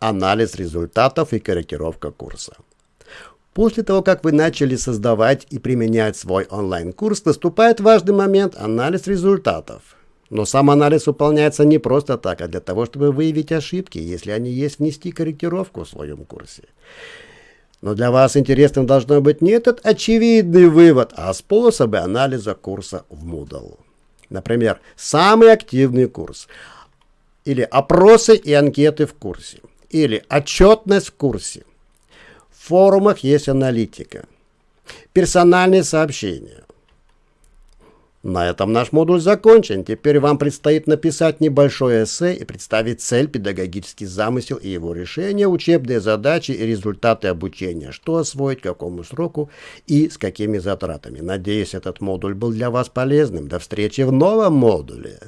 анализ результатов и корректировка курса. После того, как вы начали создавать и применять свой онлайн-курс, наступает важный момент – анализ результатов. Но сам анализ выполняется не просто так, а для того, чтобы выявить ошибки, если они есть, внести корректировку в своем курсе. Но для вас интересным должно быть не этот очевидный вывод, а способы анализа курса в Moodle. Например, самый активный курс, или опросы и анкеты в курсе, или отчетность в курсе. В форумах есть аналитика, персональные сообщения, на этом наш модуль закончен. Теперь вам предстоит написать небольшое эссе и представить цель, педагогический замысел и его решение, учебные задачи и результаты обучения, что освоить, какому сроку и с какими затратами. Надеюсь, этот модуль был для вас полезным. До встречи в новом модуле.